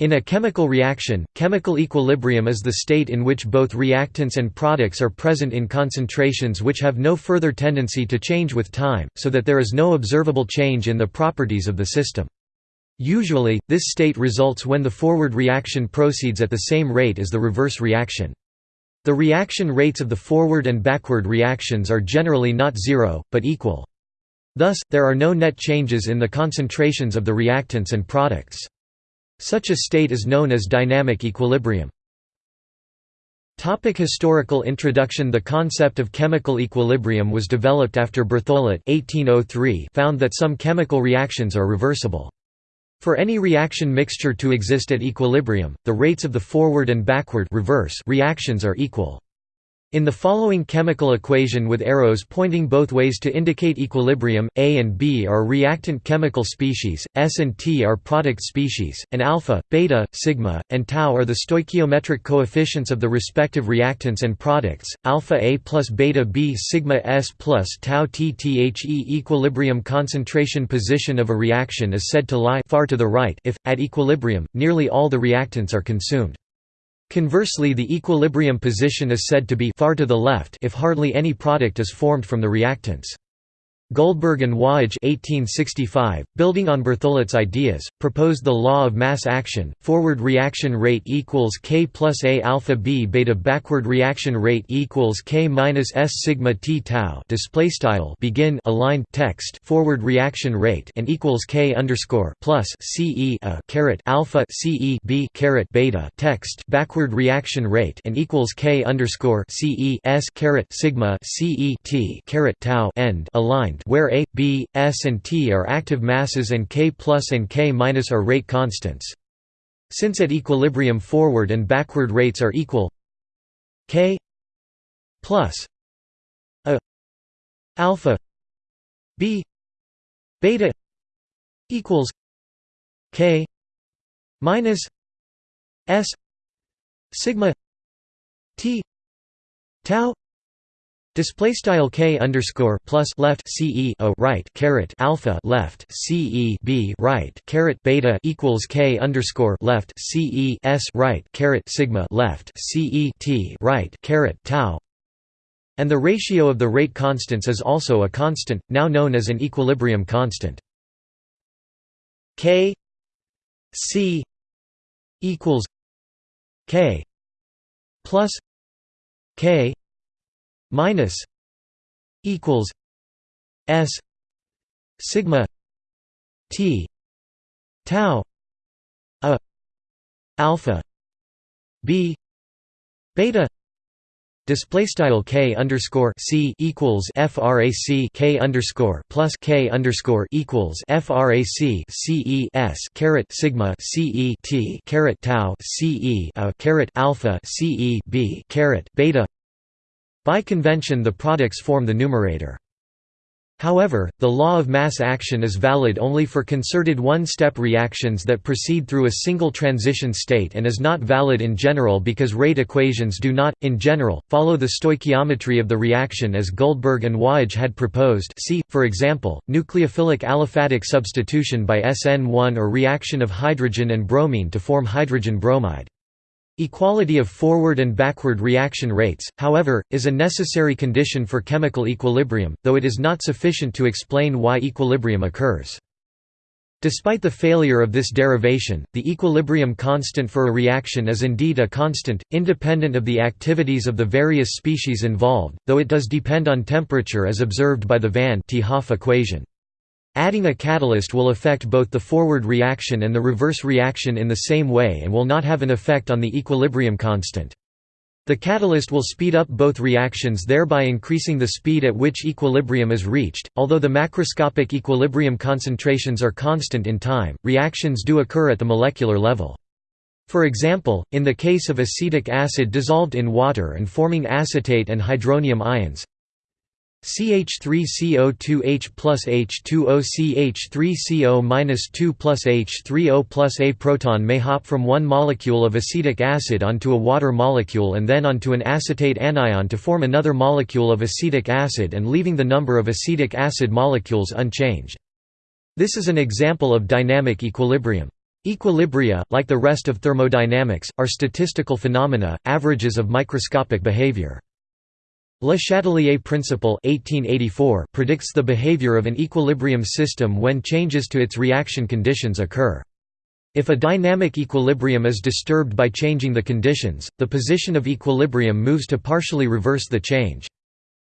In a chemical reaction, chemical equilibrium is the state in which both reactants and products are present in concentrations which have no further tendency to change with time, so that there is no observable change in the properties of the system. Usually, this state results when the forward reaction proceeds at the same rate as the reverse reaction. The reaction rates of the forward and backward reactions are generally not zero, but equal. Thus, there are no net changes in the concentrations of the reactants and products. Such a state is known as dynamic equilibrium. Topic historical introduction The concept of chemical equilibrium was developed after Berthollet 1803 found that some chemical reactions are reversible. For any reaction mixture to exist at equilibrium, the rates of the forward and backward reverse reactions are equal. In the following chemical equation with arrows pointing both ways to indicate equilibrium, A and B are reactant chemical species, S and T are product species, and alpha, beta, sigma, and tau are the stoichiometric coefficients of the respective reactants and products. Alpha A plus beta B sigma S plus tau T The equilibrium concentration position of a reaction is said to lie far to the right if, at equilibrium, nearly all the reactants are consumed. Conversely the equilibrium position is said to be far to the left if hardly any product is formed from the reactants. Guldberg and Waage 1865, building on Berthollet's ideas, proposed the law of mass action. Forward reaction rate equals k plus a alpha b beta. Backward reaction rate equals k minus s sigma t tau. Display style begin aligned text. Forward reaction rate and equals k underscore plus c e a caret alpha c e b caret beta. Text. Backward reaction rate and equals k underscore c e s caret sigma c e t caret tau. End aligned where A, B, S and T are active masses and K plus and K minus are rate constants. Since at equilibrium forward and backward rates are equal K plus A alpha B beta equals K minus S sigma T tau Display style k underscore plus left c e a right caret alpha left c e b right caret beta equals k underscore left c e s right caret sigma left c e t right caret tau, and the ratio of the rate constants is also a constant, now known as an equilibrium constant. K c equals k plus k minus equals s sigma t tau a alpha b beta Display style k underscore c equals frac k underscore plus k underscore equals frac c e s caret sigma c e t caret tau c e a caret alpha c e b caret beta by convention the products form the numerator. However, the law of mass action is valid only for concerted one-step reactions that proceed through a single transition state and is not valid in general because rate equations do not, in general, follow the stoichiometry of the reaction as Guldberg and Waage had proposed see, for example, nucleophilic aliphatic substitution by SN1 or reaction of hydrogen and bromine to form hydrogen bromide. Equality of forward and backward reaction rates, however, is a necessary condition for chemical equilibrium, though it is not sufficient to explain why equilibrium occurs. Despite the failure of this derivation, the equilibrium constant for a reaction is indeed a constant, independent of the activities of the various species involved, though it does depend on temperature as observed by the Van 't Hoff equation. Adding a catalyst will affect both the forward reaction and the reverse reaction in the same way and will not have an effect on the equilibrium constant. The catalyst will speed up both reactions thereby increasing the speed at which equilibrium is reached. Although the macroscopic equilibrium concentrations are constant in time, reactions do occur at the molecular level. For example, in the case of acetic acid dissolved in water and forming acetate and hydronium ions, CH3CO2H plus H2O CH3CO 2 plus H3O plus A proton may hop from one molecule of acetic acid onto a water molecule and then onto an acetate anion to form another molecule of acetic acid and leaving the number of acetic acid molecules unchanged. This is an example of dynamic equilibrium. Equilibria, like the rest of thermodynamics, are statistical phenomena, averages of microscopic behavior. Le Chatelier principle 1884 predicts the behavior of an equilibrium system when changes to its reaction conditions occur. If a dynamic equilibrium is disturbed by changing the conditions, the position of equilibrium moves to partially reverse the change.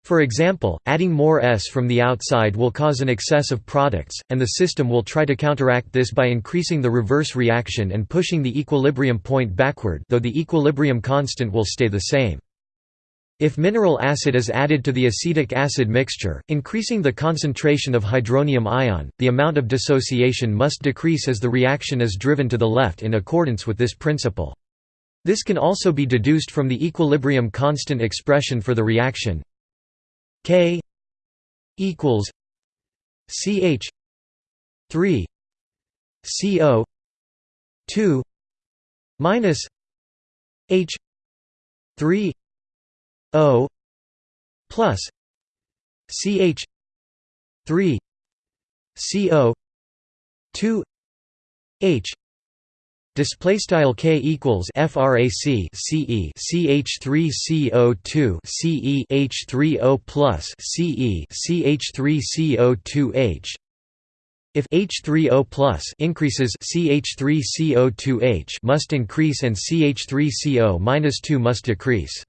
For example, adding more S from the outside will cause an excess of products, and the system will try to counteract this by increasing the reverse reaction and pushing the equilibrium point backward though the equilibrium constant will stay the same. If mineral acid is added to the acetic acid mixture, increasing the concentration of hydronium ion, the amount of dissociation must decrease as the reaction is driven to the left in accordance with this principle. This can also be deduced from the equilibrium constant expression for the reaction K equals CH 3 CO 2 minus H 3 O plus CH three CO two H Display style k equals frac ce ch3 co2 ce h3o plus ce ch3co2 h if H3O plus increases CH3CO2H must increase and CH3CO-2 must decrease.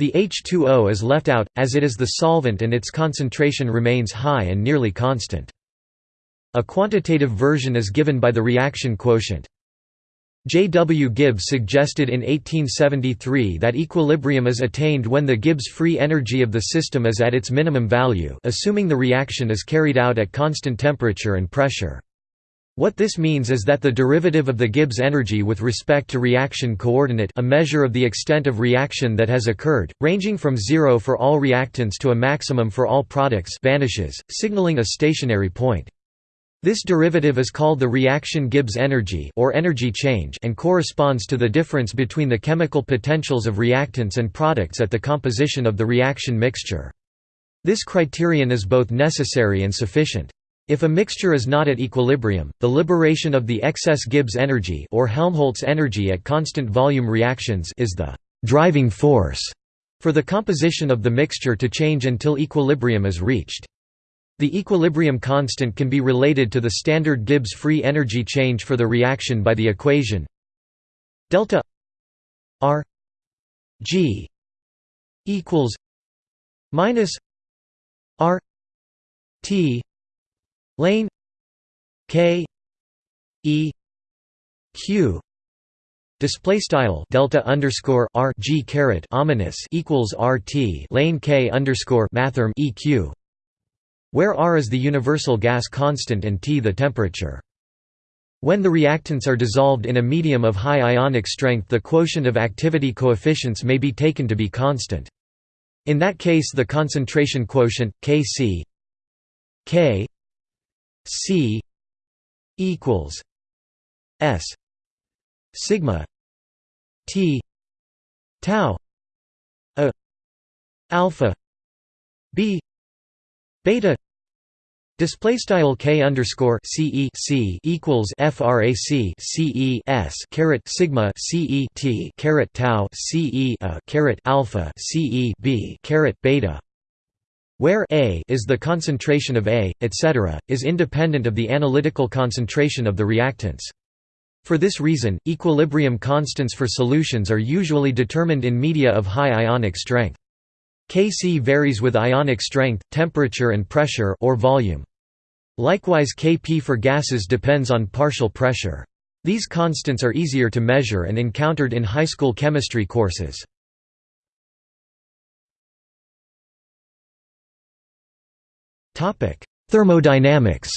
The H2O is left out, as it is the solvent and its concentration remains high and nearly constant. A quantitative version is given by the reaction quotient. J. W. Gibbs suggested in 1873 that equilibrium is attained when the Gibbs free energy of the system is at its minimum value assuming the reaction is carried out at constant temperature and pressure. What this means is that the derivative of the Gibbs energy with respect to reaction coordinate a measure of the extent of reaction that has occurred, ranging from zero for all reactants to a maximum for all products vanishes, signaling a stationary point. This derivative is called the reaction Gibbs energy or energy change and corresponds to the difference between the chemical potentials of reactants and products at the composition of the reaction mixture. This criterion is both necessary and sufficient. If a mixture is not at equilibrium, the liberation of the excess Gibbs energy or Helmholtz energy at constant volume reactions is the driving force for the composition of the mixture to change until equilibrium is reached. The equilibrium constant can be related to the standard Gibbs free energy change for the reaction by the equation delta R G equals minus R T lane k e q display style delta underscore r g caret ominous equals rt lane k underscore mathrm eq where r is the universal gas constant and t the temperature when the reactants are dissolved in a medium of high ionic strength the quotient of activity coefficients may be taken to be constant. In that case the concentration quotient, Kc k C equals S sigma T tau a alpha B beta Display style k underscore c e c equals frac c e s caret sigma c e t caret tau c e a caret alpha c e b caret beta where A is the concentration of A, etc., is independent of the analytical concentration of the reactants. For this reason, equilibrium constants for solutions are usually determined in media of high ionic strength. Kc varies with ionic strength, temperature and pressure or volume. Likewise Kp for gases depends on partial pressure. These constants are easier to measure and encountered in high school chemistry courses. Thermodynamics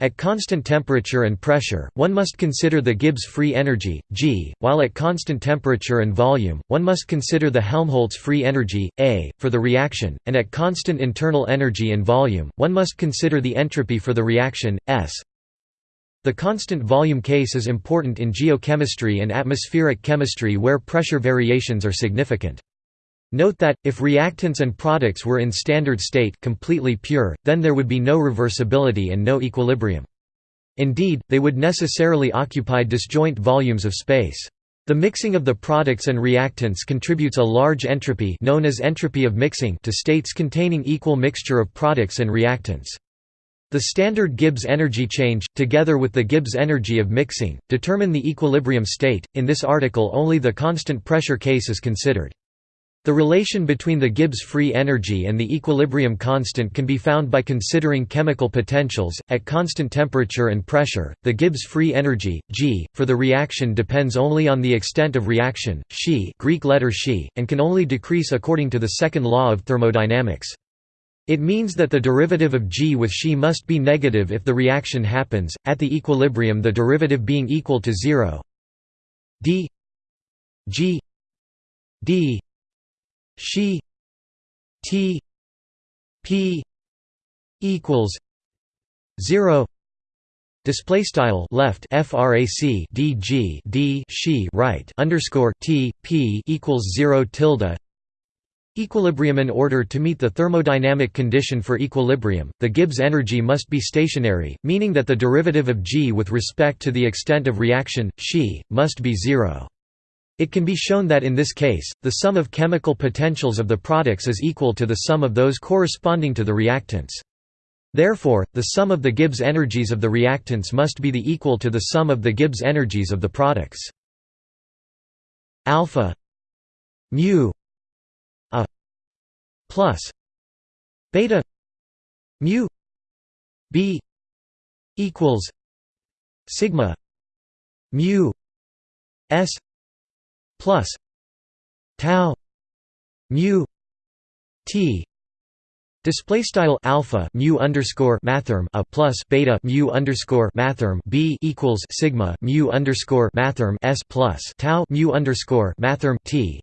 At constant temperature and pressure, one must consider the Gibbs free energy, G, while at constant temperature and volume, one must consider the Helmholtz free energy, A, for the reaction, and at constant internal energy and volume, one must consider the entropy for the reaction, S. The constant volume case is important in geochemistry and atmospheric chemistry where pressure variations are significant. Note that, if reactants and products were in standard state completely pure, then there would be no reversibility and no equilibrium. Indeed, they would necessarily occupy disjoint volumes of space. The mixing of the products and reactants contributes a large entropy known as entropy of mixing to states containing equal mixture of products and reactants. The standard Gibbs energy change, together with the Gibbs energy of mixing, determine the equilibrium state. In this article only the constant pressure case is considered. The relation between the Gibbs free energy and the equilibrium constant can be found by considering chemical potentials. At constant temperature and pressure, the Gibbs free energy, G, for the reaction depends only on the extent of reaction, Xi Greek letter Xi, and can only decrease according to the second law of thermodynamics. It means that the derivative of G with Xi must be negative if the reaction happens, at the equilibrium the derivative being equal to zero d G d Xi T P equals zero Display style left frac dg d she right underscore t p equals zero tilde Equilibrium In order to meet the thermodynamic condition for equilibrium, the Gibbs energy must be stationary, meaning that the derivative of g with respect to the extent of reaction, xi, must be zero. It can be shown that in this case, the sum of chemical potentials of the products is equal to the sum of those corresponding to the reactants. Therefore, the sum of the Gibbs energies of the reactants must be the equal to the sum of the Gibbs energies of the products. Alpha mu a plus beta mu b equals sigma mu s plus tau mu t Display style alpha mu underscore mathrm a plus beta mu underscore mathrm b equals sigma mu underscore mathrm s plus tau mu underscore mathrm t,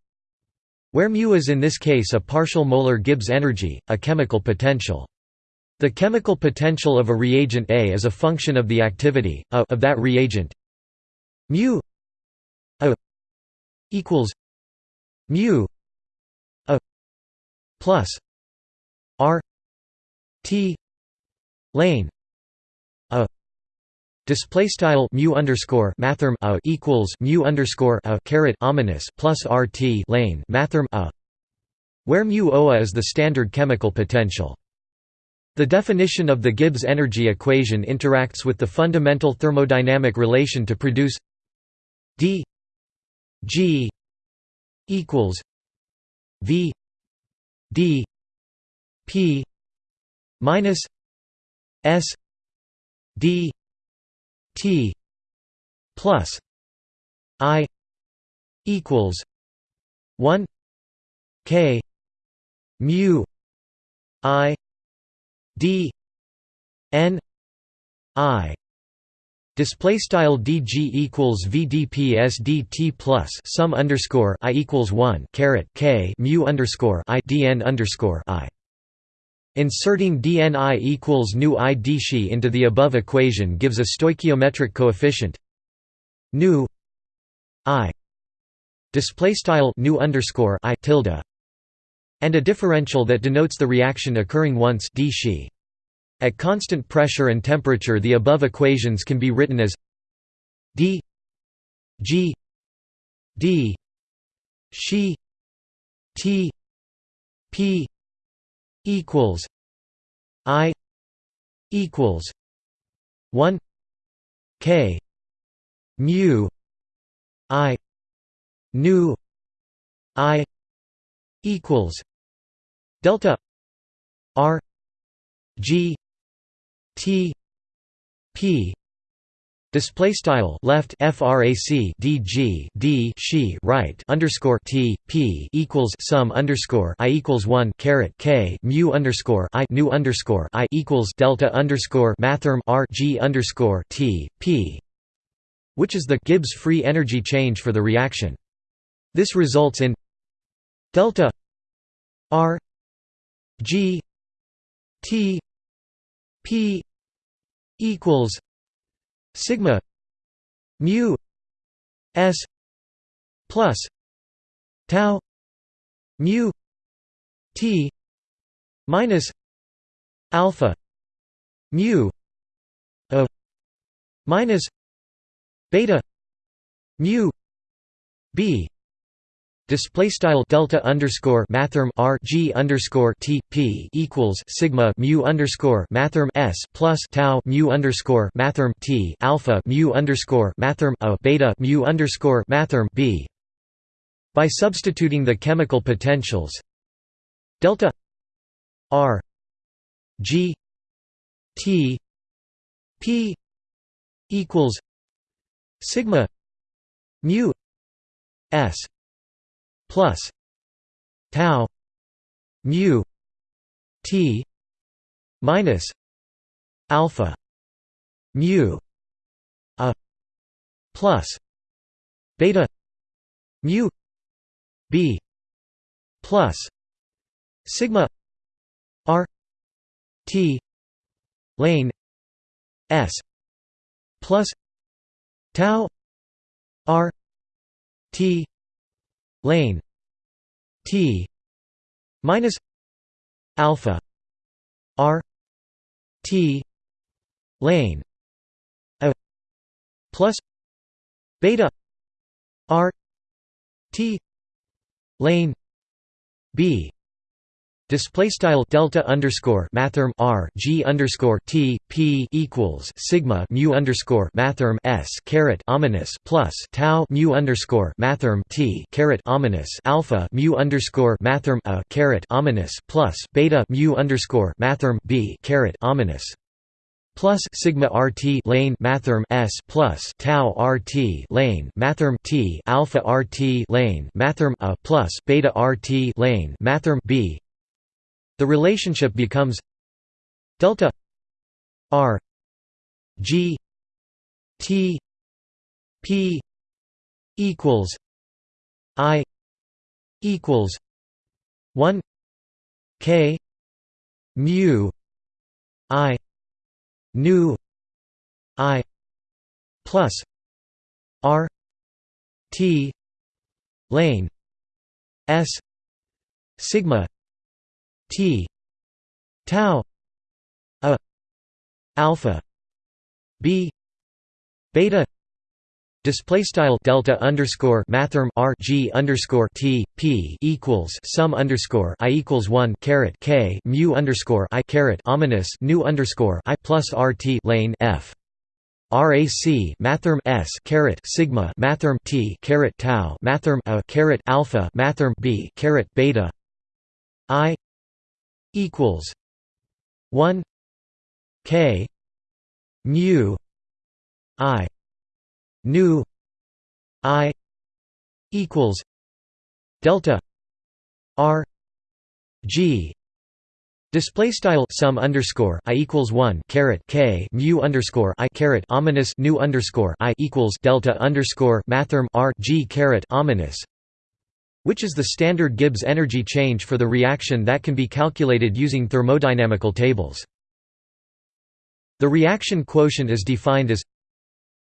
where mu is in this case a partial molar Gibbs energy, a chemical potential. The chemical potential of a reagent A is a function of the activity a of that reagent. Mu equals mu a plus r t lane a Display style mu underscore mathrm a equals mu underscore a caret ominous plus rt lane mathrm a, where mu oa is the standard chemical potential. The definition of the Gibbs energy equation interacts with the fundamental thermodynamic relation to produce d G equals V D P minus S D T plus I equals one K mu I D N I Display style dg equals vdp sdt plus sum underscore i equals one caret k mu underscore i dn underscore i. Inserting dni equals nu i dxi into the above equation gives a stoichiometric coefficient. Nu i. Display style nu underscore i tilde. And a differential that denotes the reaction occurring once d at constant pressure and temperature the above equations can be written as d g d she t p equals i equals 1 k mu i nu i equals delta r G T P display style left frac dg d she right underscore t p equals sum underscore i equals one caret k mu underscore i nu underscore i equals delta underscore mathrm r g underscore t p, which is the Gibbs free energy change for the reaction. This results in delta r g t P equals sigma mu S plus tau mu t minus alpha mu a minus beta mu b Display style delta underscore mathrm r g underscore t p equals sigma mu underscore mathrm s plus tau mu underscore mathrm t alpha mu underscore mathrm a beta mu underscore mathrm b. By substituting the chemical potentials delta r g t p equals sigma mu s plus tau mu t minus alpha mu a plus beta mu b plus sigma r t lane s plus tau r t lane T minus alpha R T lane a plus beta R T lane B Display style delta underscore mathrm r g underscore t p equals sigma mu underscore mathrm s caret ominous plus tau mu underscore mathrm t caret ominous alpha mu underscore mathrm a caret ominous plus beta mu underscore mathrm b caret ominous plus sigma rt lane mathrm s plus tau rt lane mathrm t alpha rt lane mathrm a plus beta rt lane mathrm b the relationship becomes delta r g t p equals i equals 1 k mu i nu i plus r t lane s sigma T. Tau. A. Alpha. B. Beta. Display style delta underscore mathrm r g underscore t p equals sum underscore i equals one caret k mu underscore i caret ominous nu underscore i plus r t lane f. RAC mathrm S caret sigma mathrm T caret tau mathrm A caret alpha mathrm B caret beta I equals one K mu I nu I equals delta R G. Display style sum underscore i equals one caret k mu underscore i caret ominous nu underscore i equals delta underscore mathrm r g caret ominous which is the standard Gibbs energy change for the reaction that can be calculated using thermodynamical tables. The reaction quotient is defined as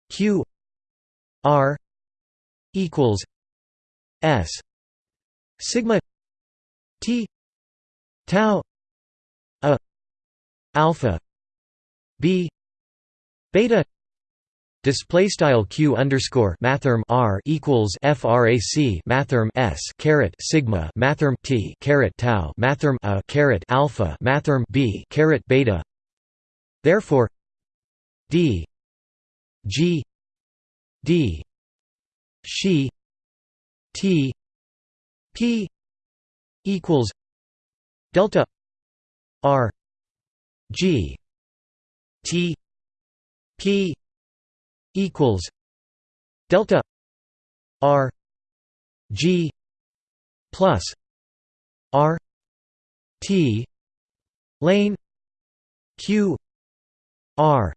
Q R equals S sigma T tau a alpha B beta Display style q underscore mathrm r equals frac mathrm s caret sigma mathrm t caret tau mathrm a caret alpha mathrm b caret beta. Therefore, d g d she t p equals delta r g t p equals delta R G plus R T lane Q R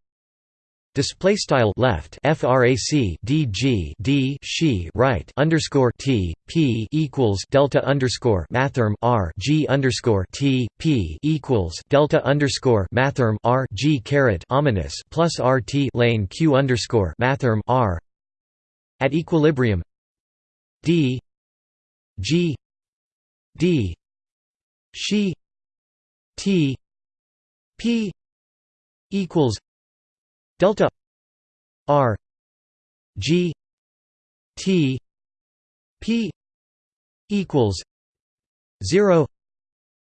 Display style left frac dg d she right underscore t p equals delta underscore mathrm r g underscore t p equals delta underscore mathrm r g caret ominous plus r t lane q underscore mathrm r at equilibrium d g d she t p equals delta r g t p equals 0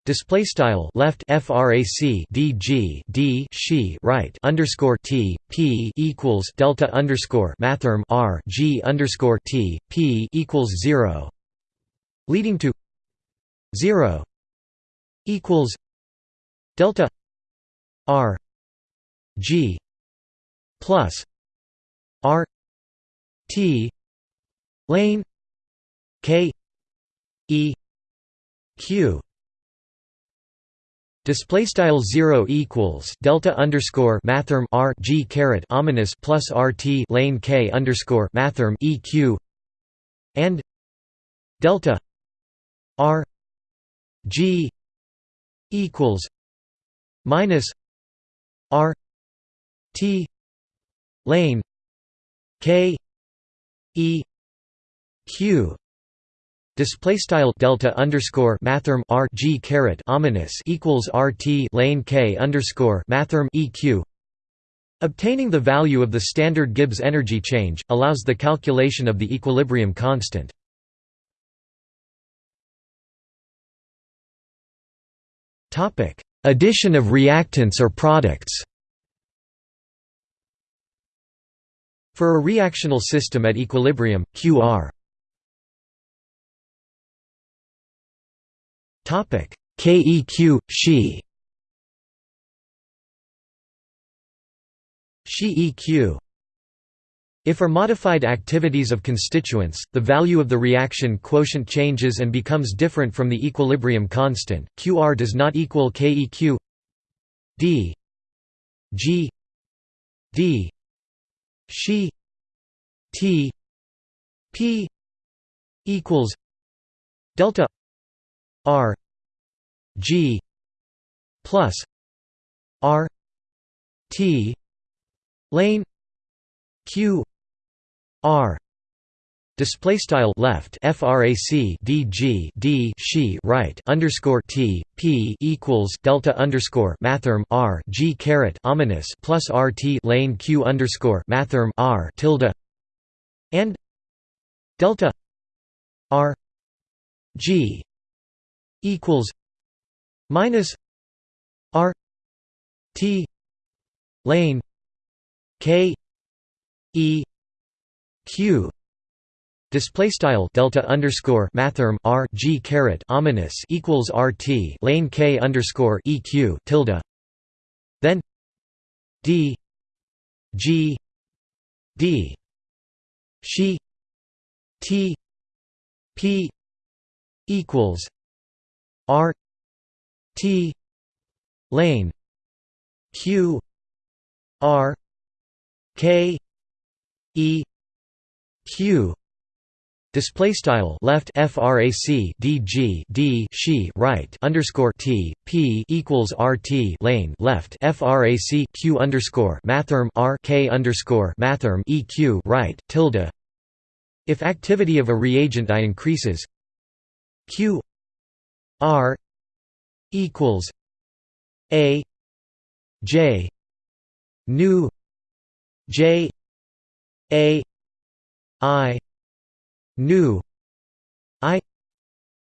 Display style left frac dg d she right underscore t p equals delta underscore mathrm r g underscore t p equals zero, leading to zero equals delta r g plus r t lane k e q. Display style zero equals delta underscore mathrm r g caret ominous plus rt lane k underscore mathrm eq and delta r g equals minus r t lane k e q Display style delta underscore mathrm r g caret ominous equals rt lane k underscore mathrm eq. Obtaining the value of the standard Gibbs energy change allows the calculation of the equilibrium constant. Topic: Addition of reactants or products. For a reactional system at equilibrium, Qr. Topic: KEQ She She EQ if are modified activities of constituents, the value of the reaction quotient changes and becomes different from the equilibrium constant. QR does not equal KEQ D. G. D she T P equals delta R G plus R T lane Q R Display style left frac dg d she right underscore t p equals delta underscore mathrm r g caret ominous plus rt lane q underscore mathrm r tilde and delta r g equals minus R T lane K E Q Display style delta underscore mathrm R G caret ominous equals RT lane K underscore EQ tilde. Then D G D she T P equals R T lane Q R K E Q Display style left frac dg d she right underscore t p equals rt lane left frac q underscore mathrm r k underscore mathrm eq right tilde. If activity of a reagent I increases, q R equals A J nu J A I nu I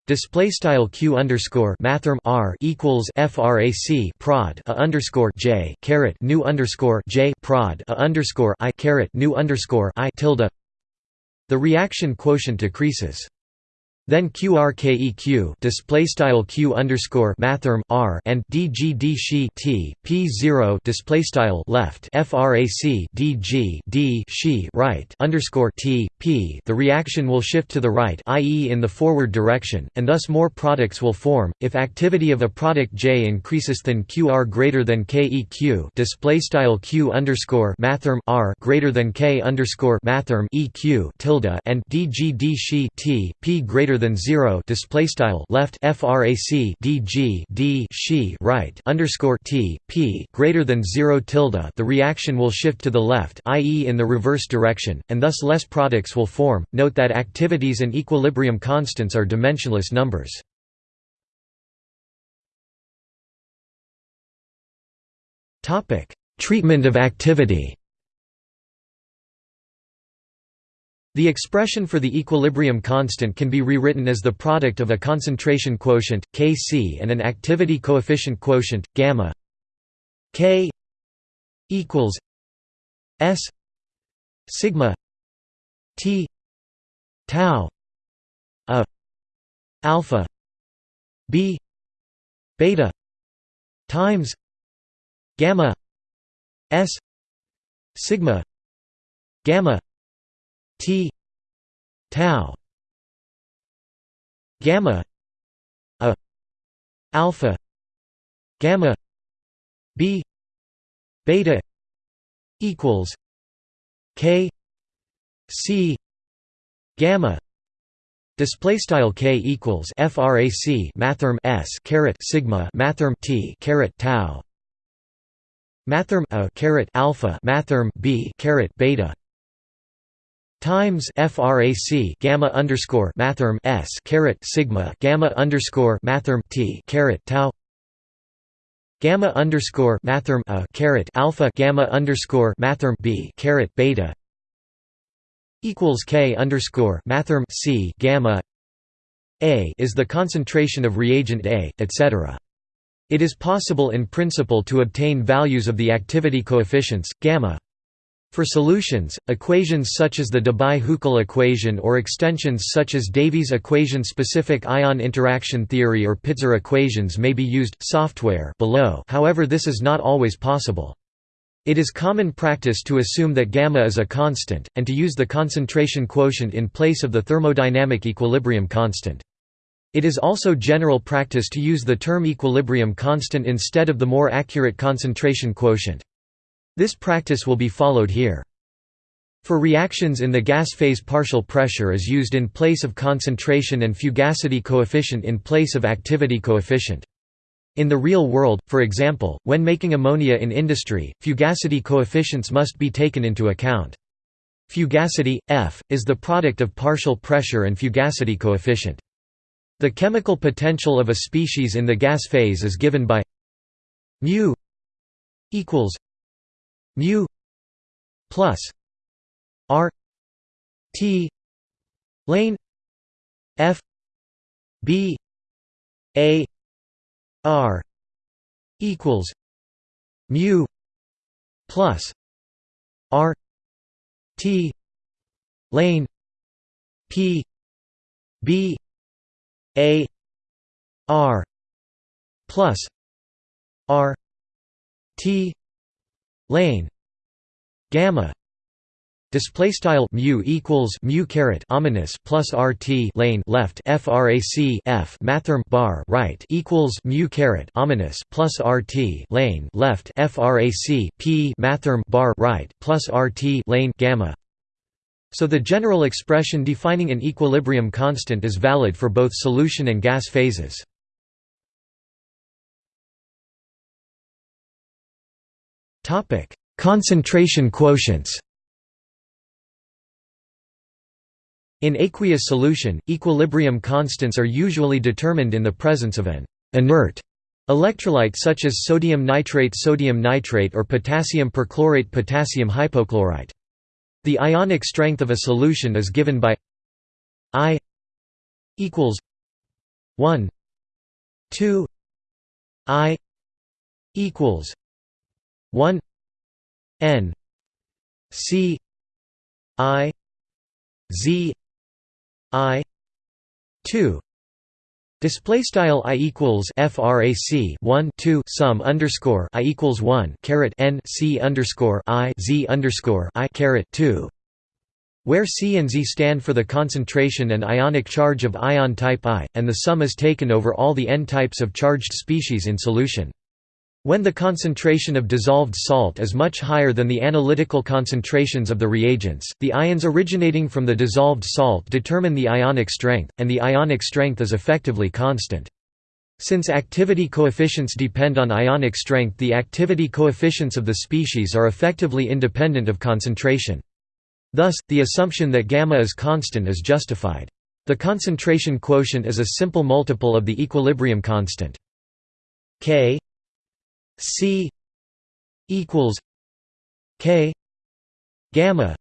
Display style q underscore mathrm r equals frac prod a underscore j caret nu underscore j prod a underscore i caret nu underscore i tilde. The reaction quotient decreases. Then QRKEQ display style Q underscore mathrm R and DGD she T P zero display style left FRAC DG D she right underscore T P the reaction will shift to the right i.e. in the forward direction, and thus more products will form. If activity of a product J increases than QR greater than KEQ display style Q underscore mathrm R greater than K underscore mathrm EQ tilde and DGD she T P greater greater than 0 display style left frac dg d she right underscore t p greater than 0 tilde. The reaction will shift to the left i.e. in the reverse direction and thus less products will form. Note that activities and equilibrium constants are dimensionless numbers. Topic treatment of activity. The expression for the equilibrium constant can be rewritten as the product of a concentration quotient, Kc and an activity coefficient quotient, gamma. K equals S sigma T tau a alpha b beta times gamma s sigma gamma T tau gamma a alpha gamma b beta equals k c gamma Display style k equals frac mathrm s caret sigma mathrm t caret tau mathrm a caret alpha mathrm b caret beta times frac gamma underscore mathrm s caret sigma gamma underscore mathrm t caret tau. Gamma underscore mathrm a caret alpha gamma underscore mathrm b caret beta. Equals k underscore mathrm c gamma. A is the concentration of reagent A, etc. It is possible in principle to obtain values of the activity coefficients gamma for solutions, equations such as the Debye-Huckel equation or extensions such as Davies equation-specific ion interaction theory or Pitzer equations may be used software below however this is not always possible. It is common practice to assume that gamma is a constant, and to use the concentration quotient in place of the thermodynamic equilibrium constant. It is also general practice to use the term equilibrium constant instead of the more accurate concentration quotient. This practice will be followed here. For reactions in the gas phase partial pressure is used in place of concentration and fugacity coefficient in place of activity coefficient. In the real world, for example, when making ammonia in industry, fugacity coefficients must be taken into account. Fugacity, F, is the product of partial pressure and fugacity coefficient. The chemical potential of a species in the gas phase is given by mu equals mu plus r t lane f b a r equals mu plus r t lane p b a r plus r t lane. Gamma display style mu equals mu caret ominous plus rt lane left frac f mathrm bar right equals mu caret ominous plus rt lane left frac p mathrm bar right plus rt lane gamma. So the general expression defining an equilibrium constant is valid for both solution and gas phases Topic: Concentration quotients. In aqueous solution, equilibrium constants are usually determined in the presence of an inert electrolyte such as sodium nitrate sodium nitrate or potassium perchlorate potassium hypochlorite. The ionic strength of a solution is given by I equals 1 2 I equals 1 n c i z i 2 Display style i equals frac 1 2 sum underscore i equals 1 caret n c underscore i z underscore i caret 2 where C and Z stand for the concentration and ionic charge of ion type I, and the sum is taken over all the n types of charged species in solution. When the concentration of dissolved salt is much higher than the analytical concentrations of the reagents, the ions originating from the dissolved salt determine the ionic strength, and the ionic strength is effectively constant. Since activity coefficients depend on ionic strength the activity coefficients of the species are effectively independent of concentration. Thus, the assumption that gamma is constant is justified. The concentration quotient is a simple multiple of the equilibrium constant. K C equals K gamma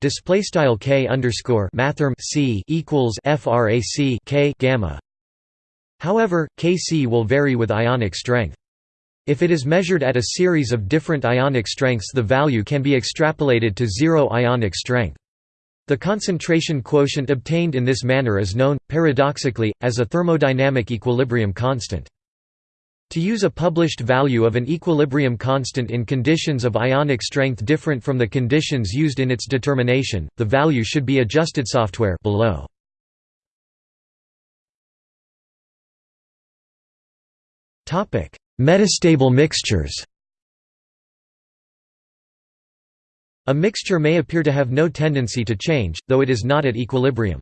display style K underscore mathrm C equals frac K gamma. However Kc will vary with ionic strength. If it is measured at a series of different ionic strengths the value can be extrapolated to zero ionic strength. The concentration quotient obtained in this manner is known, paradoxically, as a thermodynamic equilibrium constant. To use a published value of an equilibrium constant in conditions of ionic strength different from the conditions used in its determination, the value should be adjusted software below. Topic: Metastable mixtures A mixture may appear to have no tendency to change, though it is not at equilibrium.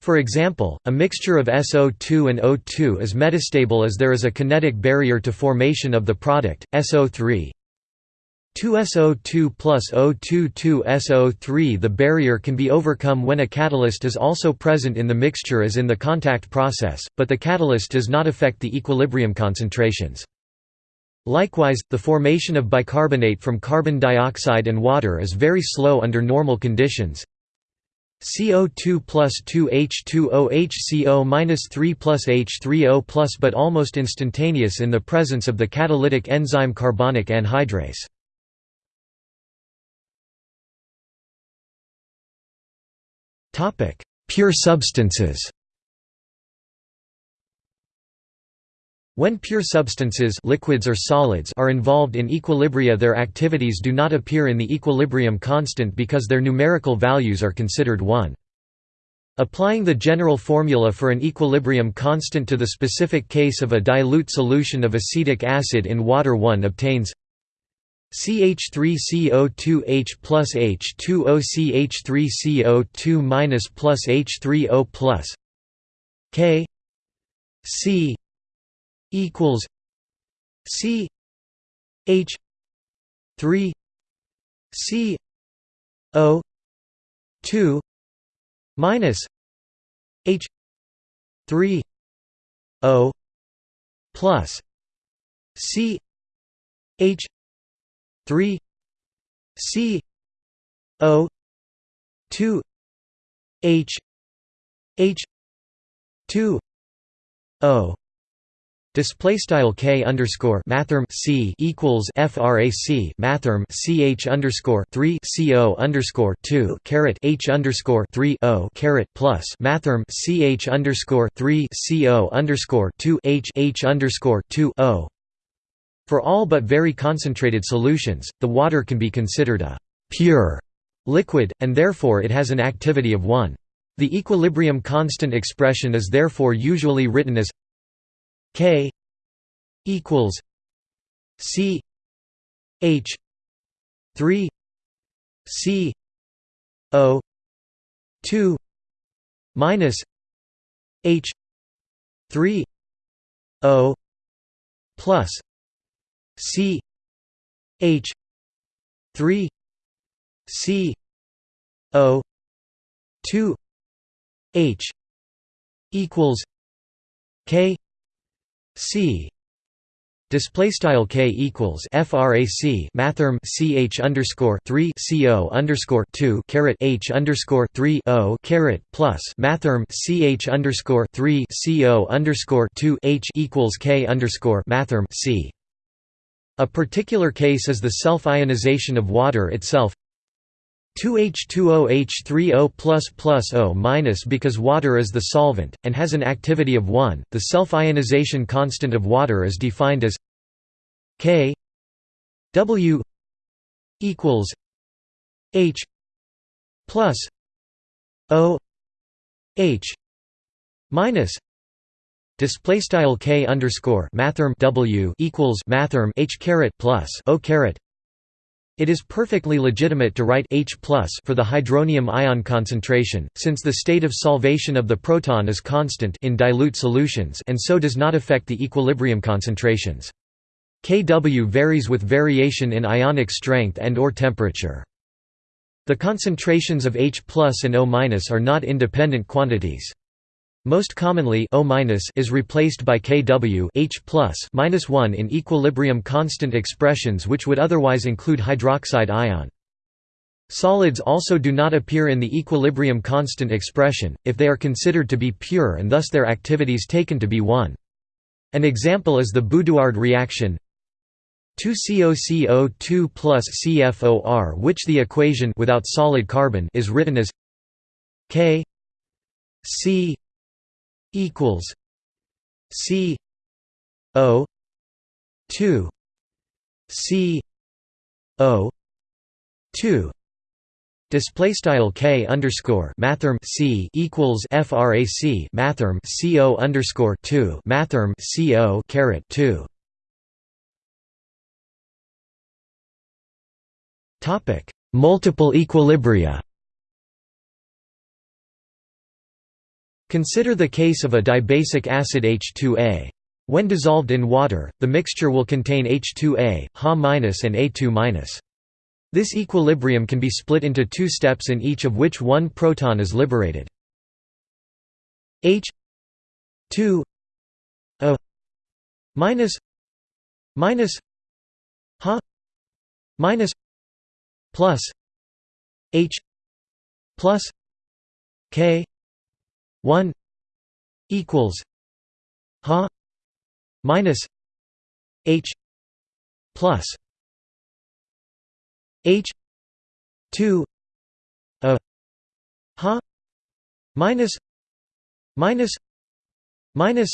For example, a mixture of SO2 and O2 is metastable as there is a kinetic barrier to formation of the product, SO3. 2SO2 plus O2 2SO3 The barrier can be overcome when a catalyst is also present in the mixture as in the contact process, but the catalyst does not affect the equilibrium concentrations. Likewise, the formation of bicarbonate from carbon dioxide and water is very slow under normal conditions. CO2 plus 2H2O HCO minus 3 plus H3O plus but almost instantaneous in the presence of the catalytic enzyme carbonic anhydrase. Pure substances When pure substances liquids or solids are involved in equilibria their activities do not appear in the equilibrium constant because their numerical values are considered 1. Applying the general formula for an equilibrium constant to the specific case of a dilute solution of acetic acid in water 1 obtains CH3CO2H plus H2O CH3CO2 minus plus H3O plus K C equals C H three C O two minus H three O plus C H three C O two H H two O Display style k underscore mathrm c equals frac mathrm ch underscore three co underscore two caret h underscore three o caret plus mathrm ch underscore three co underscore two h h underscore two o. For all but very concentrated solutions, the water can be considered a pure liquid, and therefore it has an activity of 1. The equilibrium constant expression is therefore usually written as K equals C H three C O two minus H three O plus C H three C O two H equals K C Display style k equals frac mathrm ch underscore three co underscore two caret h underscore three o caret plus mathrm ch underscore three co underscore two h equals k underscore mathrm c. A particular case is the self-ionization of water itself 2H2OH3O plus plus O minus because water is the solvent, and has an activity of 1. The self-ionization constant of water is defined as K W equals H plus O H minus display style K underscore W equals H plus O it is perfectly legitimate to write H for the hydronium ion concentration, since the state of solvation of the proton is constant in dilute solutions and so does not affect the equilibrium concentrations. Kw varies with variation in ionic strength and or temperature. The concentrations of H and O are not independent quantities. Most commonly O is replaced by Kw H -1 in equilibrium constant expressions which would otherwise include hydroxide ion. Solids also do not appear in the equilibrium constant expression, if they are considered to be pure and thus their activities taken to be 1. An example is the Boudouard reaction 2COCO2 plus CFOR which the equation without solid carbon is written as K C equals C O two C O two Display style k underscore mathrm c equals frac mathrm co underscore two mathrm co caret two. Topic: Multiple equilibria. Consider the case of a dibasic acid H2A. When dissolved in water, the mixture will contain H2A, Ha- and A2-. This equilibrium can be split into two steps in each of which one proton is liberated. H 2 O minus minus Ha minus plus H plus K 1 equals ha minus h plus h 2 a ha minus minus minus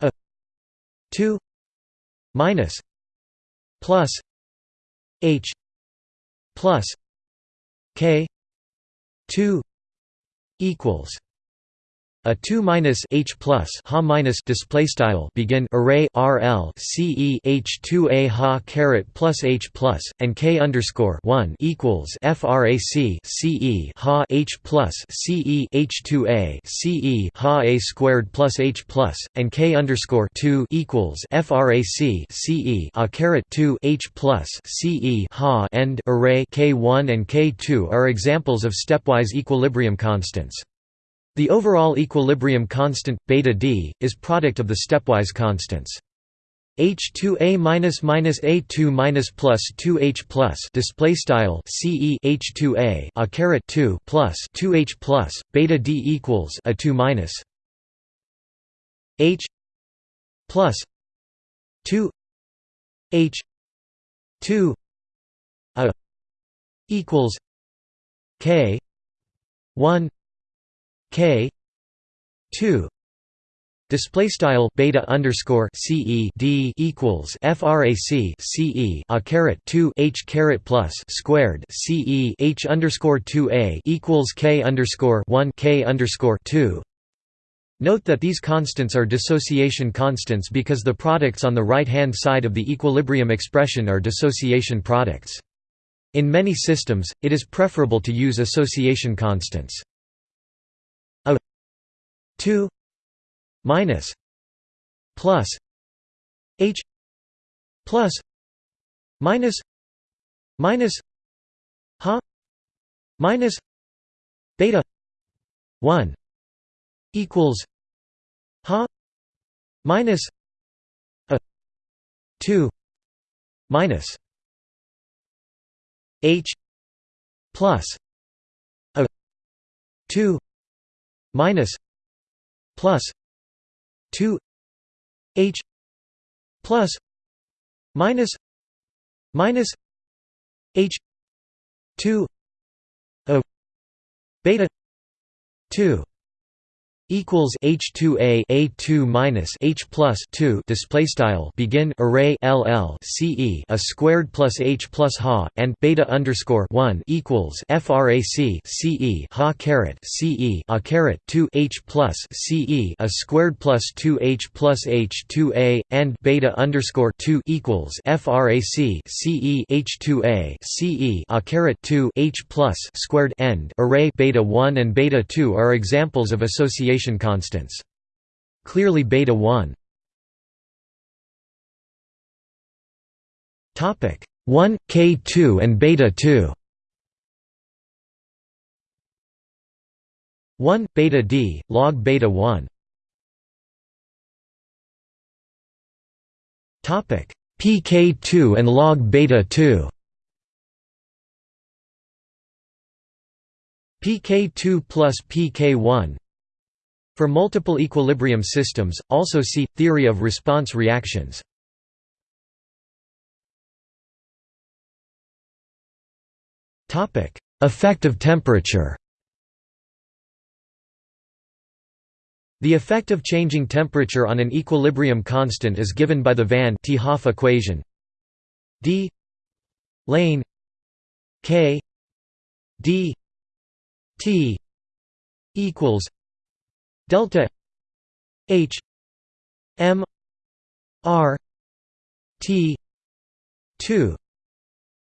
a 2 minus plus h plus k 2 equals a 2 minus h plus ha minus display style begin array rl ce h 2 a ha caret plus h plus and k underscore 1 equals frac ce ha h plus ce h 2 a ce ha a squared plus h plus and k underscore 2 equals frac ce a caret 2 h plus ce ha end array k 1 and k 2 are examples of stepwise equilibrium constants. The overall equilibrium constant beta d is product of the stepwise constants. H2A minus minus A2 minus plus 2H plus display style CE H2A a caret 2 plus 2H plus beta D equals a 2 minus H plus 2 H 2 a equals K 1 K two display style beta underscore ce d equals frac ce a caret 2 h caret plus squared ce h underscore 2 a equals k underscore 1 k underscore 2 Note that these constants are dissociation constants because the products on the right-hand side of the equilibrium expression are dissociation products. In many systems, it is preferable to use association constants. 2 minus plus h plus minus minus ha minus beta 1 equals ha minus a 2 minus h plus a 2 minus plus 2 h plus minus minus h 2 a beta 2 equals H2A A2 minus H plus 2 display style begin array LL CE a squared plus H plus ha and beta underscore 1 equals frac CE ha caret CE a caret 2 H plus CE a squared plus 2 H plus H2A and beta underscore 2 equals frac CE H2A CE a caret 2 H plus squared end. Array beta 1 and beta 2 are examples of association constants. Clearly beta 1 Topic 1 K2 and beta 2 1 beta d log beta 1 topic pk2 and log beta 2 pk2 plus pk1 for multiple equilibrium systems also see theory of response reactions. Topic effect of temperature. The effect of changing temperature on an equilibrium constant is given by the Van 't Hoff equation. D lane k d t equals delta h m r t 2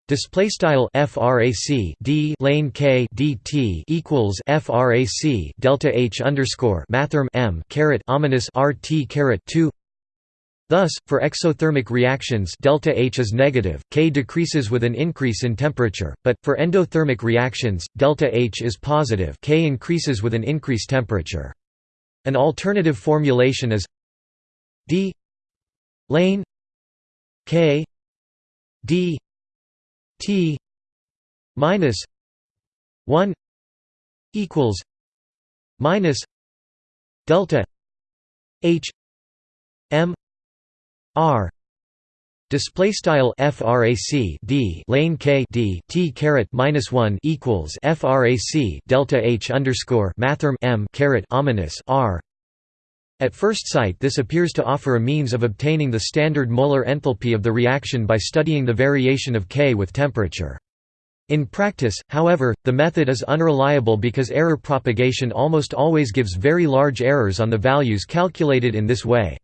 Display style frac d lane k dt equals frac delta h underscore mathrm m caret ominous rt caret two. Thus, for exothermic reactions delta H is negative, K decreases with an increase in temperature, but, for endothermic reactions, delta H is positive K increases with an increased temperature. An alternative formulation is d lane K d T minus one equals minus delta H M R Display style frac d lane k d t caret minus one equals frac delta h underscore mathrm m caret ominous r at first sight this appears to offer a means of obtaining the standard molar enthalpy of the reaction by studying the variation of K with temperature. In practice, however, the method is unreliable because error propagation almost always gives very large errors on the values calculated in this way.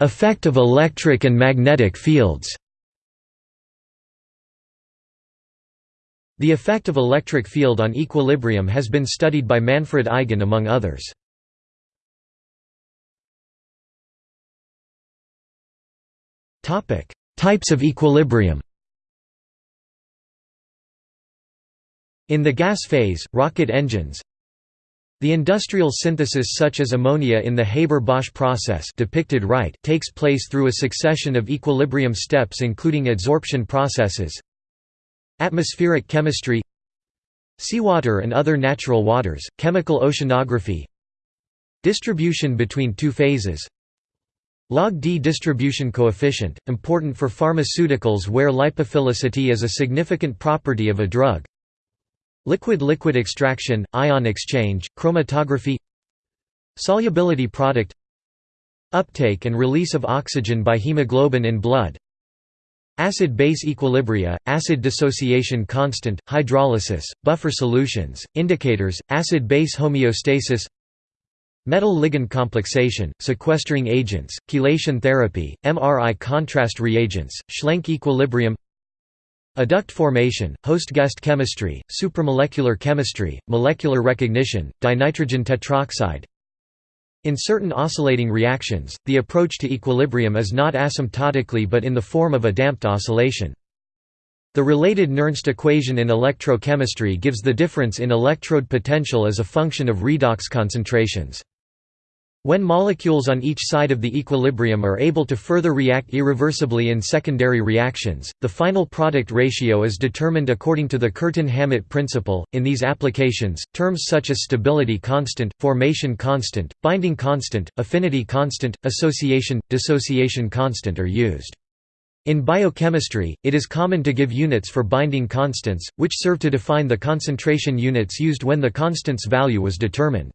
Effect of electric and magnetic fields. The effect of electric field on equilibrium has been studied by Manfred Eigen among others. Topic: Types of equilibrium. In the gas phase, rocket engines The industrial synthesis such as ammonia in the Haber-Bosch process depicted right takes place through a succession of equilibrium steps including adsorption processes Atmospheric chemistry Seawater and other natural waters, chemical oceanography Distribution between two phases. Log D distribution coefficient, important for pharmaceuticals where lipophilicity is a significant property of a drug Liquid-liquid extraction, ion exchange, chromatography Solubility product Uptake and release of oxygen by hemoglobin in blood Acid-base equilibria, acid dissociation constant, hydrolysis, buffer solutions, indicators, acid-base homeostasis Metal-ligand complexation, sequestering agents, chelation therapy, MRI contrast reagents, Schlenk equilibrium Adduct formation, host-guest chemistry, supramolecular chemistry, molecular recognition, dinitrogen tetroxide in certain oscillating reactions, the approach to equilibrium is not asymptotically but in the form of a damped oscillation. The related Nernst equation in electrochemistry gives the difference in electrode potential as a function of redox concentrations. When molecules on each side of the equilibrium are able to further react irreversibly in secondary reactions, the final product ratio is determined according to the Curtin-Hammett principle. In these applications, terms such as stability constant, formation constant, binding constant, affinity constant, association, dissociation constant are used. In biochemistry, it is common to give units for binding constants, which serve to define the concentration units used when the constant's value was determined.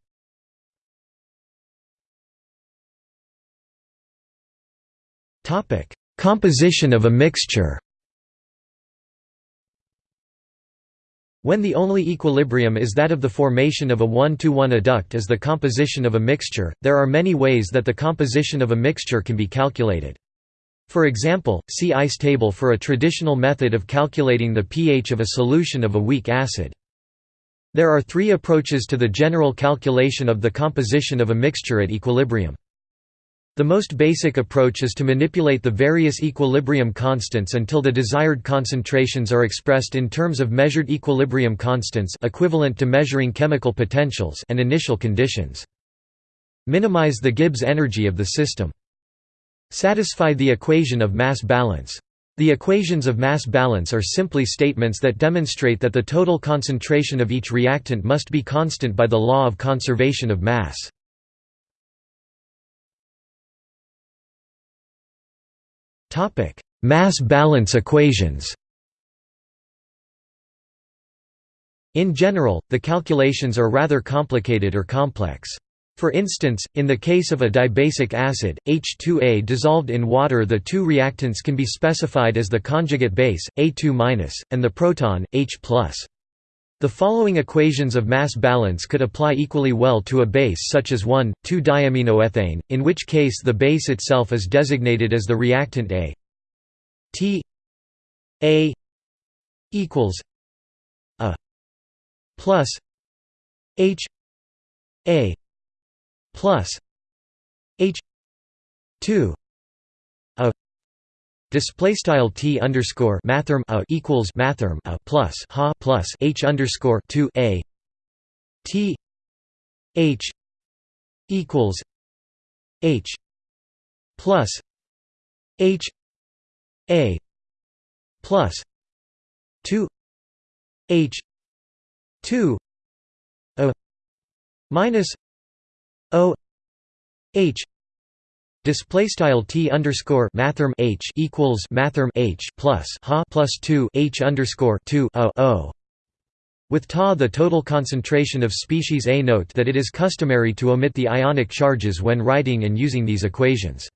Topic: Composition of a mixture. When the only equilibrium is that of the formation of a one-to-one -one adduct as the composition of a mixture, there are many ways that the composition of a mixture can be calculated. For example, see ICE table for a traditional method of calculating the pH of a solution of a weak acid. There are three approaches to the general calculation of the composition of a mixture at equilibrium. The most basic approach is to manipulate the various equilibrium constants until the desired concentrations are expressed in terms of measured equilibrium constants equivalent to measuring chemical potentials and initial conditions. Minimize the Gibbs energy of the system. Satisfy the equation of mass balance. The equations of mass balance are simply statements that demonstrate that the total concentration of each reactant must be constant by the law of conservation of mass. Mass balance equations In general, the calculations are rather complicated or complex. For instance, in the case of a dibasic acid, H2A dissolved in water the two reactants can be specified as the conjugate base, A2-, and the proton, H+. The following equations of mass balance could apply equally well to a base such as 1,2-diaminoethane, in which case the base itself is designated as the reactant A. T A equals A plus H A plus H two Display style t underscore mathrm a equals mathrm a plus ha plus h underscore two a t h equals h plus h a plus two h two a minus o h Display style t underscore mathrm h equals mathrm h plus ha plus two h underscore two o o. With Ta the total concentration of species A. Note that it is customary to omit the ionic charges when writing and using these equations.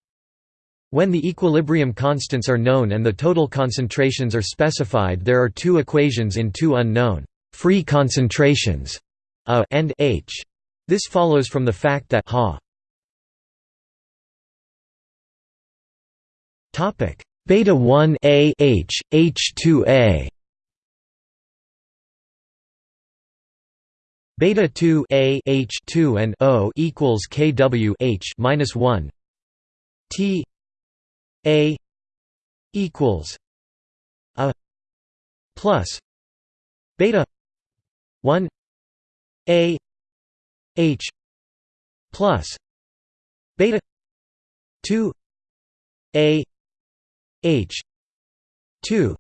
When the equilibrium constants are known and the total concentrations are specified there are two equations in two unknown free concentrations A and H. This follows from the fact that ha Topic. Beta 1 A H H2A beta 2 A H 2 and O equals KW H minus 1 T A equals a plus beta 1 A H plus beta 2 A H. two.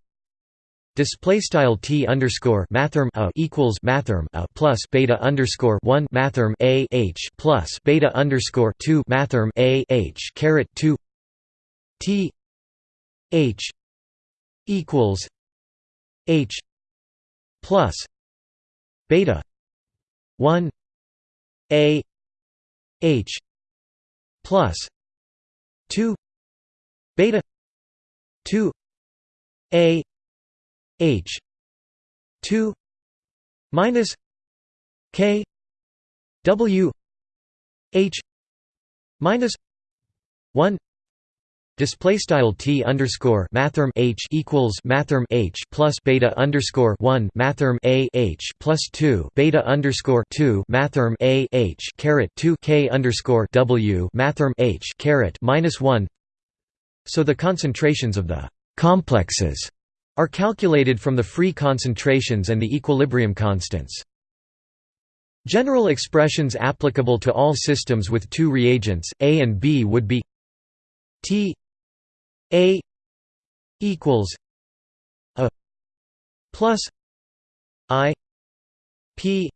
Display style t underscore mathrm a equals mathrm a plus beta underscore one mathrm a h plus beta underscore two mathrm a h caret two. T h equals h plus beta one a h plus two beta 2 a h 2 minus k w h minus 1 Display style t underscore mathrm h equals mathrm h plus beta underscore one mathrm a h plus two beta underscore two mathrm a h caret two k underscore w mathrm h caret minus one so the concentrations of the «complexes» are calculated from the free concentrations and the equilibrium constants. General expressions applicable to all systems with two reagents, A and B would be T A equals A plus I P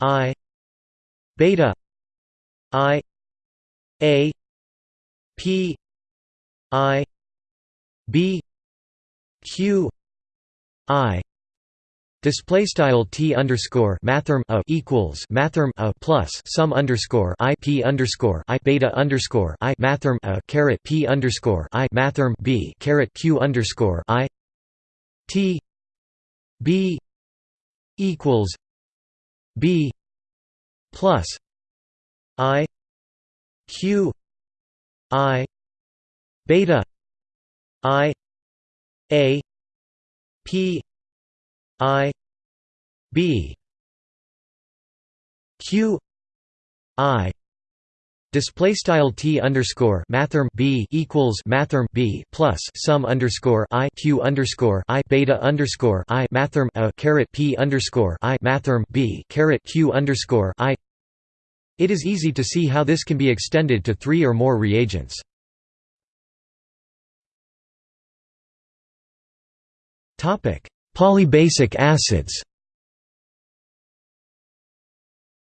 I beta I A P I B Q I. Display style t underscore mathrm a equals mathrm a plus sum underscore i p underscore i beta underscore i mathrm a caret p underscore i mathrm b caret q underscore i. T b equals b plus i q i beta i a p i b q i Display style t underscore mathrm b equals mathrm b plus sum underscore i q underscore i beta underscore i mathrm a caret p underscore i mathrm b caret q underscore i. It is easy to see how this can be extended to three or more reagents. Polybasic acids.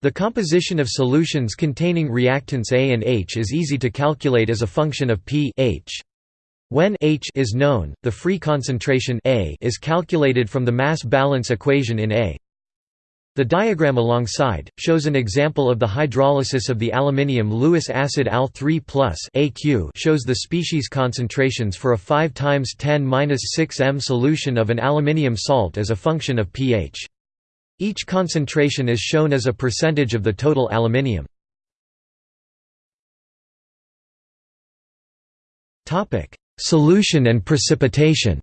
The composition of solutions containing reactants A and H is easy to calculate as a function of p H. When H is known, the free concentration A is calculated from the mass balance equation in A. The diagram alongside shows an example of the hydrolysis of the aluminium Lewis acid Al3+ AQ shows the species concentrations for a 5 times 10^-6 m solution of an aluminium salt as a function of pH. Each concentration is shown as a percentage of the total aluminium. Solution and precipitation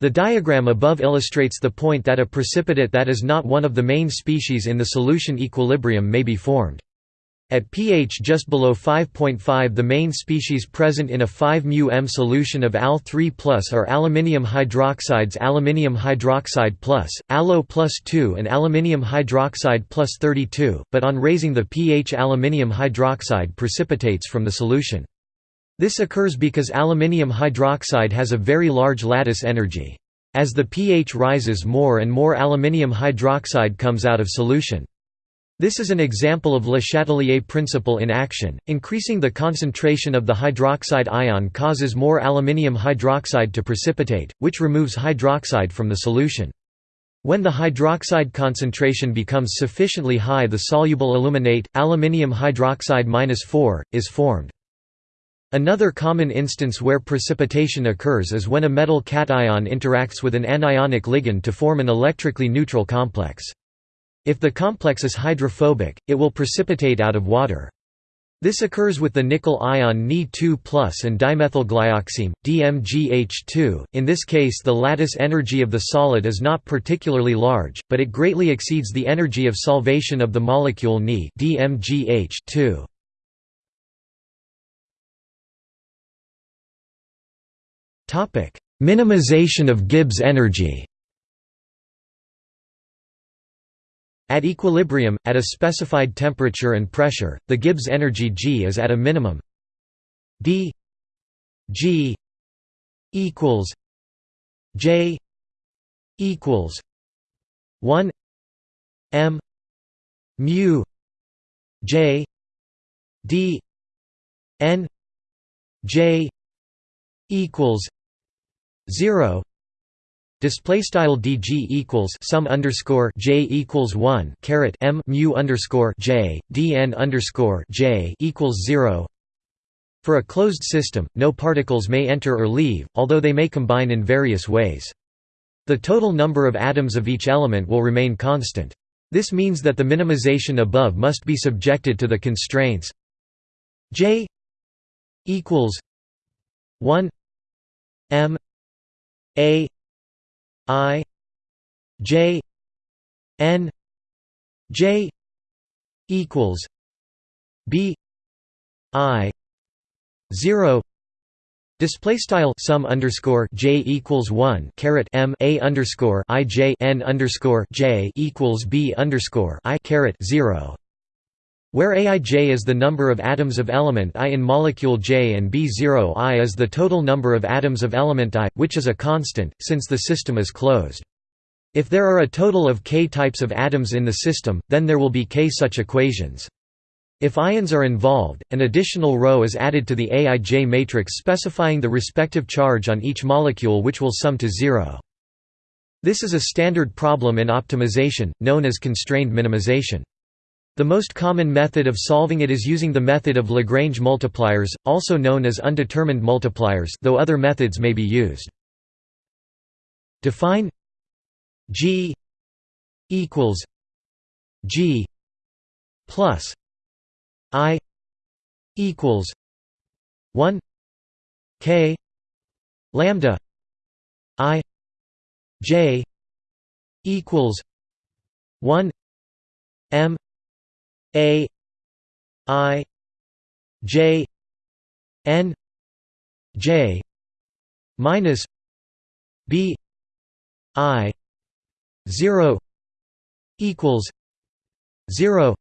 The diagram above illustrates the point that a precipitate that is not one of the main species in the solution equilibrium may be formed. At pH just below 5.5 the main species present in a 5 μm solution of Al3 are aluminium hydroxides aluminium hydroxide plus, plus 2 and aluminium hydroxide plus 32, but on raising the pH aluminium hydroxide precipitates from the solution. This occurs because aluminium hydroxide has a very large lattice energy. As the pH rises more and more aluminium hydroxide comes out of solution. This is an example of Le Chatelier principle in action. Increasing the concentration of the hydroxide ion causes more aluminium hydroxide to precipitate, which removes hydroxide from the solution. When the hydroxide concentration becomes sufficiently high the soluble aluminate, aluminium hydroxide 4, is formed. Another common instance where precipitation occurs is when a metal cation interacts with an anionic ligand to form an electrically neutral complex. If the complex is hydrophobic, it will precipitate out of water. This occurs with the nickel ion Ni2+ and dimethylglyoxime, DMGH2. In this case, the lattice energy of the solid is not particularly large, but it greatly exceeds the energy of solvation of the molecule Ni DMGH2. Topic: Minimization of Gibbs energy. At equilibrium, at a specified temperature and pressure, the Gibbs energy G is at a minimum d G equals J equals 1 m mu J d n J equals 0 Display style dg equals sum underscore j equals one caret m mu underscore j dn underscore j equals zero. For a closed system, no particles may enter or leave, although they may combine in various ways. The total number of atoms of each element will remain constant. This means that the minimization above must be subjected to the constraints j equals 1 m a I J N J equals B I zero. Display style sum underscore j equals one caret m a underscore i j n underscore j equals b underscore i caret zero where Aij is the number of atoms of element I in molecule J and B0I is the total number of atoms of element I, which is a constant, since the system is closed. If there are a total of k types of atoms in the system, then there will be k such equations. If ions are involved, an additional row is added to the Aij matrix specifying the respective charge on each molecule which will sum to zero. This is a standard problem in optimization, known as constrained minimization. The most common method of solving it is using the method of Lagrange multipliers, also known as undetermined multipliers though other methods may be used. Define G equals G plus I equals 1 K lambda I J equals 1 M a i j n j minus b i 0 equals 0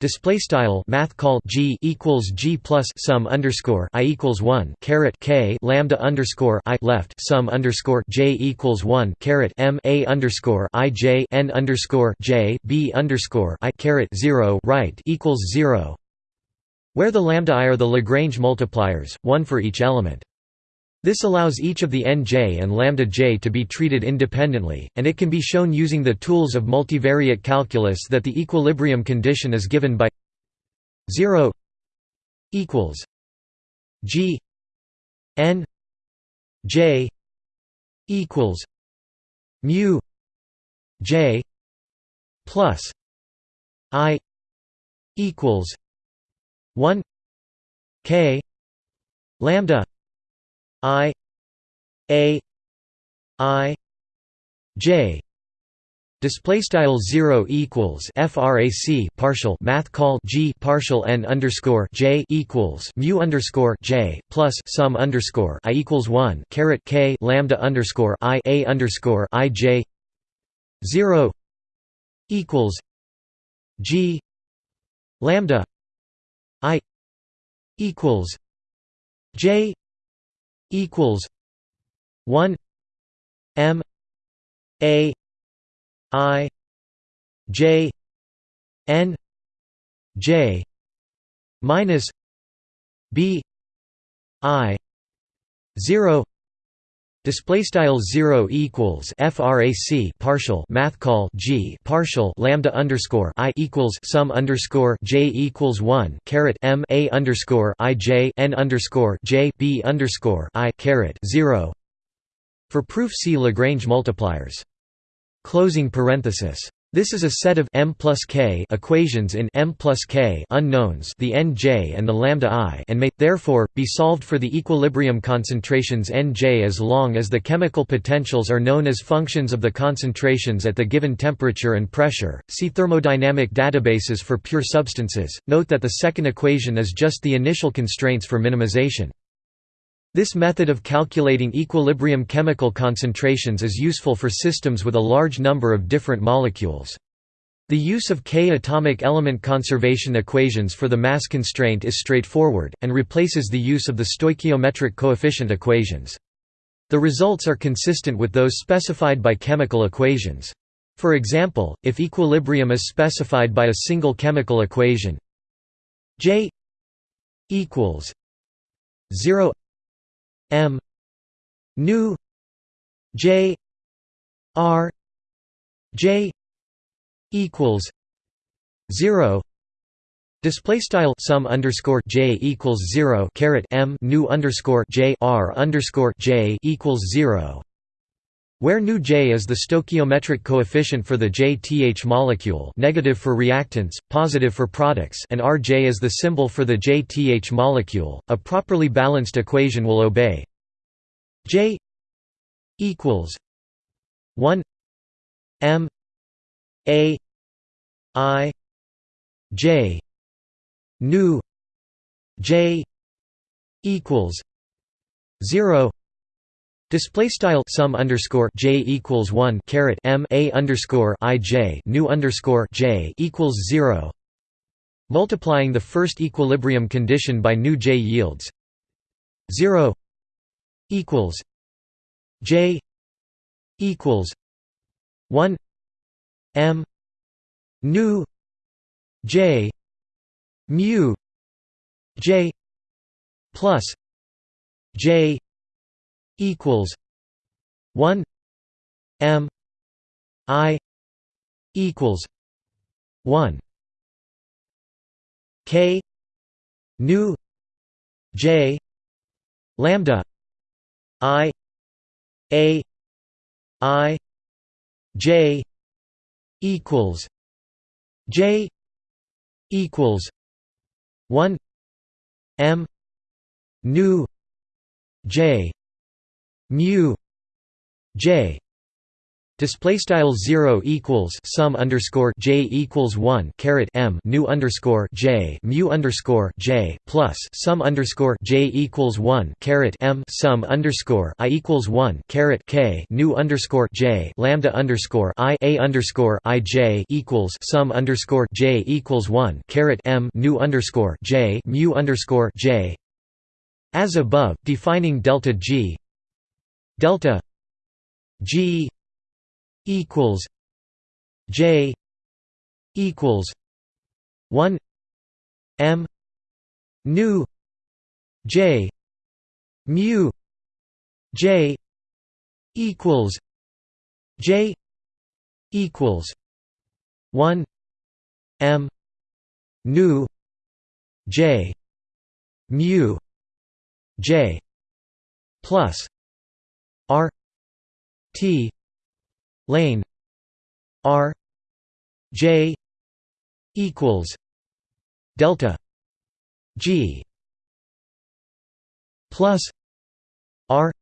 Display style math call g equals g plus sum underscore i equals one caret k lambda underscore i left sum underscore j equals one caret m a underscore i j n underscore j b underscore i caret zero right equals zero, where the lambda i are the Lagrange multipliers, one for each element. This allows each of the nj and lambda j to be treated independently, and it can be shown using the tools of multivariate calculus that the equilibrium condition is given by 0 equals g n j equals mu j plus i equals 1 k lambda I A I J. Display style 0 equals frac partial math call g partial n underscore j equals mu underscore j plus sum underscore i equals 1 caret k lambda underscore i a underscore i j 0 equals g lambda i equals j equals one M A I J N J minus B I zero Display style zero equals frac partial math call g partial lambda underscore i equals sum underscore j equals one caret m a underscore i j n underscore j b underscore i caret zero. For proof, see Lagrange multipliers. Closing parenthesis. This is a set of m plus k equations in m plus k unknowns the nj and the lambda i and may, therefore, be solved for the equilibrium concentrations nj as long as the chemical potentials are known as functions of the concentrations at the given temperature and pressure. See thermodynamic databases for pure substances. Note that the second equation is just the initial constraints for minimization. This method of calculating equilibrium chemical concentrations is useful for systems with a large number of different molecules. The use of k atomic element conservation equations for the mass constraint is straightforward, and replaces the use of the stoichiometric coefficient equations. The results are consistent with those specified by chemical equations. For example, if equilibrium is specified by a single chemical equation J equals 0 M. Nu J. R. J. equals zero. Display style sum underscore j equals zero caret m. Nu underscore j r underscore j equals zero, where nu j is the stoichiometric coefficient for the JTH molecule, negative for reactants, positive for products, and Rj is the symbol for the JTH molecule. A properly balanced equation will obey J equals 1 M A I J nu J equals 0 Display style sum underscore j equals one caret m a underscore i j nu underscore j equals zero. Multiplying the first equilibrium condition by nu j yields zero equals j equals one m nu j mu j plus j equals 1 m i equals 1 k nu j lambda i a i j equals j equals 1 m nu j mu j Display style zero equals sum underscore j equals one caret m nu underscore j mu underscore j plus sum underscore j equals one caret m sum underscore i equals one caret k nu underscore j lambda underscore i a underscore i j equals sum underscore j equals one caret m nu underscore j mu underscore j. As above, defining delta g delta g equals J equals one M nu J mu J equals J equals one M nu J mu J plus R T lane R J equals delta G plus R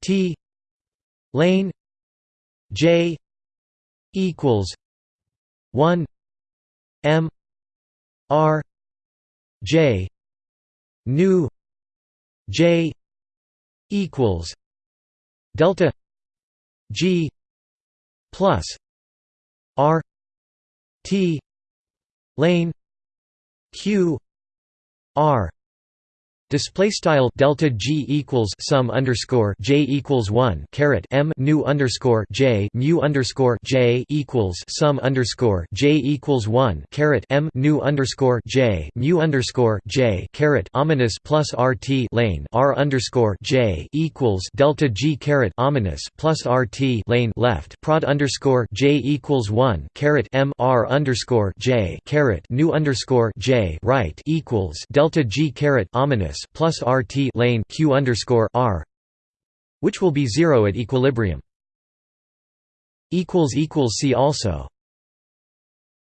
T lane J equals one M R J nu J equals delta G plus R T lane Q R Display style delta G equals sum underscore J equals one caret M nu underscore J mu underscore J equals sum underscore J equals one caret M nu underscore J mu underscore J caret ominus plus RT lane R underscore J equals delta G caret ominus plus RT lane left prod underscore J equals one caret M R underscore J caret nu underscore J right equals delta G caret ominus plus RT lane Q underscore R which will be zero at equilibrium. Equals equals see also